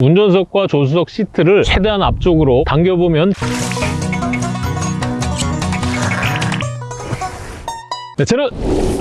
운전석과 조수석 시트를 최대한 앞쪽으로 당겨보면 네, 저는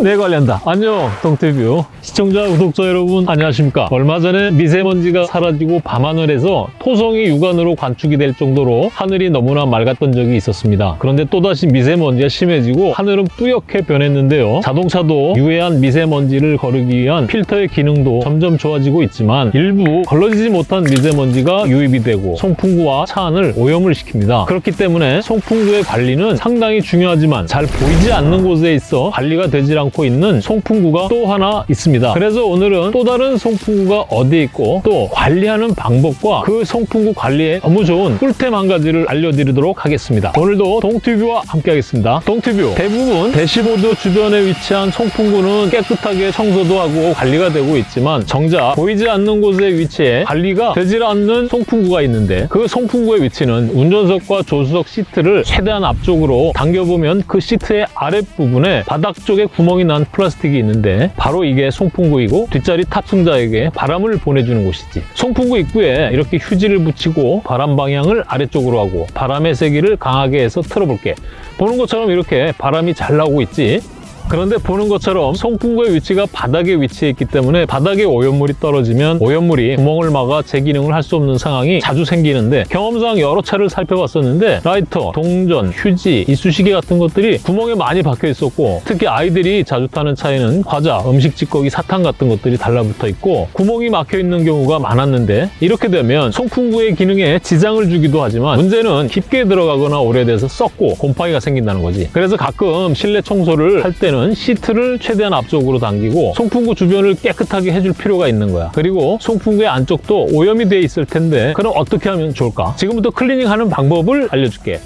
내 관리한다. 안녕, 동티뷰. 시청자, 구독자 여러분, 안녕하십니까. 얼마 전에 미세먼지가 사라지고 밤하늘에서 토성이 육안으로 관측이 될 정도로 하늘이 너무나 맑았던 적이 있었습니다. 그런데 또다시 미세먼지가 심해지고 하늘은 뿌옇게 변했는데요. 자동차도 유해한 미세먼지를 거르기 위한 필터의 기능도 점점 좋아지고 있지만 일부 걸러지지 못한 미세먼지가 유입이 되고 송풍구와 차 안을 오염을 시킵니다. 그렇기 때문에 송풍구의 관리는 상당히 중요하지만 잘 보이지 않는 곳에 있어 관리가 되질 않고 있는 송풍구가 또 하나 있습니다. 그래서 오늘은 또 다른 송풍구가 어디 있고 또 관리하는 방법과 그 송풍구 관리에 너무 좋은 꿀템 한 가지를 알려드리도록 하겠습니다. 오늘도 동튜브와 함께 하겠습니다. 동튜브 대부분 대시보드 주변에 위치한 송풍구는 깨끗하게 청소도 하고 관리가 되고 있지만 정작 보이지 않는 곳에 위치해 관리가 되질 않는 송풍구가 있는데 그 송풍구의 위치는 운전석과 조수석 시트를 최대한 앞쪽으로 당겨보면 그 시트의 아랫부분에 바닥 쪽에 구멍이 난 플라스틱이 있는데 바로 이게 송풍구이고 뒷자리 탑승자에게 바람을 보내주는 곳이지. 송풍구 입구에 이렇게 휴지를 붙이고 바람 방향을 아래쪽으로 하고 바람의 세기를 강하게 해서 틀어볼게. 보는 것처럼 이렇게 바람이 잘 나오고 있지 그런데 보는 것처럼 송풍구의 위치가 바닥에 위치해 있기 때문에 바닥에 오염물이 떨어지면 오염물이 구멍을 막아 제 기능을 할 수 없는 상황이 자주 생기는데 경험상 여러 차를 살펴봤었는데 라이터, 동전, 휴지, 이쑤시개 같은 것들이 구멍에 많이 박혀 있었고 특히 아이들이 자주 타는 차에는 과자, 음식 찌꺼기, 사탕 같은 것들이 달라붙어 있고 구멍이 막혀 있는 경우가 많았는데 이렇게 되면 송풍구의 기능에 지장을 주기도 하지만 문제는 깊게 들어가거나 오래돼서 썩고 곰팡이가 생긴다는 거지. 그래서 가끔 실내 청소를 할 때는 때는 시트를 최대한 앞쪽으로 당기고 송풍구 주변을 깨끗하게 해줄 필요가 있는 거야. 그리고 송풍구의 안쪽도 오염이 돼 있을 텐데 그럼 어떻게 하면 좋을까? 지금부터 클리닝하는 방법을 알려줄게.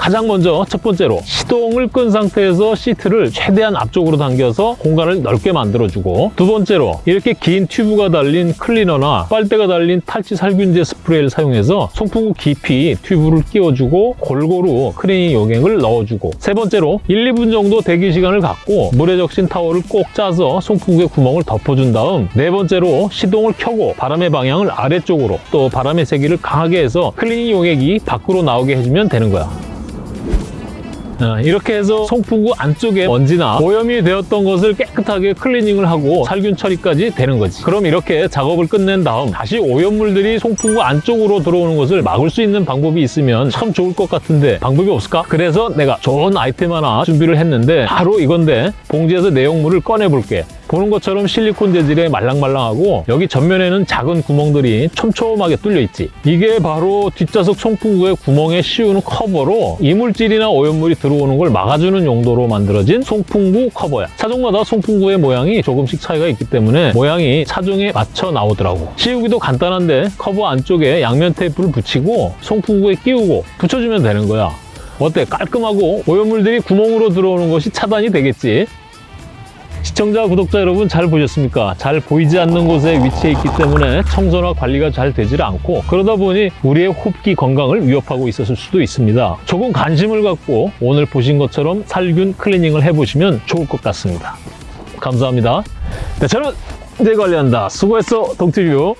가장 먼저 첫 번째로 시동을 끈 상태에서 시트를 최대한 앞쪽으로 당겨서 공간을 넓게 만들어주고 두 번째로 이렇게 긴 튜브가 달린 클리너나 빨대가 달린 탈취 살균제 스프레이를 사용해서 송풍구 깊이 튜브를 끼워주고 골고루 클리닝 용액을 넣어주고 세 번째로 1, 2분 정도 대기 시간을 갖고 물에 적신 타월을 꼭 짜서 송풍구의 구멍을 덮어준 다음 네 번째로 시동을 켜고 바람의 방향을 아래쪽으로 또 바람의 세기를 강하게 해서 클리닝 용액이 밖으로 나오게 해주면 되는 거야. 어, 이렇게 해서 송풍구 안쪽에 먼지나 오염이 되었던 것을 깨끗하게 클리닝을 하고 살균 처리까지 되는 거지 그럼 이렇게 작업을 끝낸 다음 다시 오염물들이 송풍구 안쪽으로 들어오는 것을 막을 수 있는 방법이 있으면 참 좋을 것 같은데 방법이 없을까? 그래서 내가 좋은 아이템 하나 준비를 했는데 바로 이건데 봉지에서 내용물을 꺼내 볼게 보는 것처럼 실리콘 재질의 말랑말랑하고 여기 전면에는 작은 구멍들이 촘촘하게 뚫려 있지. 이게 바로 뒷좌석 송풍구의 구멍에 씌우는 커버로 이물질이나 오염물이 들어오는 걸 막아주는 용도로 만들어진 송풍구 커버야. 차종마다 송풍구의 모양이 조금씩 차이가 있기 때문에 모양이 차종에 맞춰 나오더라고. 씌우기도 간단한데 커버 안쪽에 양면 테이프를 붙이고 송풍구에 끼우고 붙여주면 되는 거야. 어때? 깔끔하고 오염물들이 구멍으로 들어오는 것이 차단이 되겠지 시청자, 구독자 여러분 잘 보셨습니까? 잘 보이지 않는 곳에 위치해 있기 때문에 청소나 관리가 잘 되질 않고 그러다 보니 우리의 호흡기 건강을 위협하고 있었을 수도 있습니다. 조금 관심을 갖고 오늘 보신 것처럼 살균 클리닝을 해보시면 좋을 것 같습니다. 감사합니다. 네, 저는 내 관리한다. 수고했어, 동티뷰.